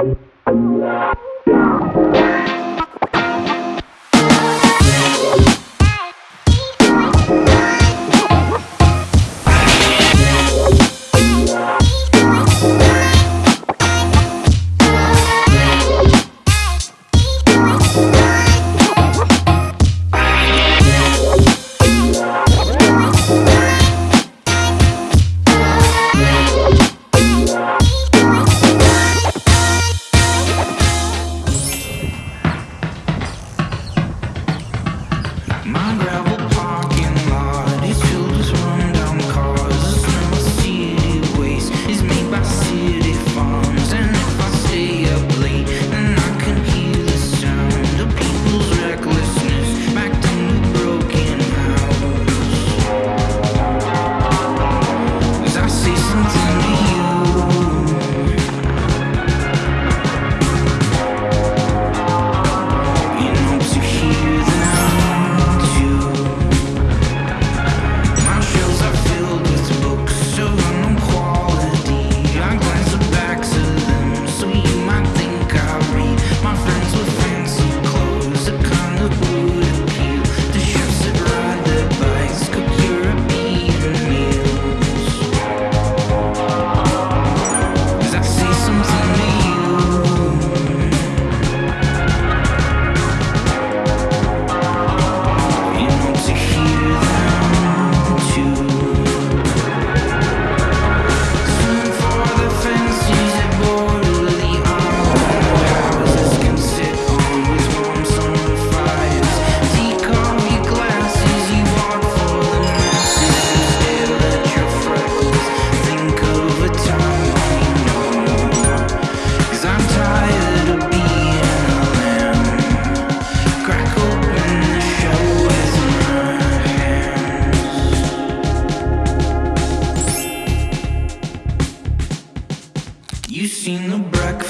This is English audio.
My seen the Breakfast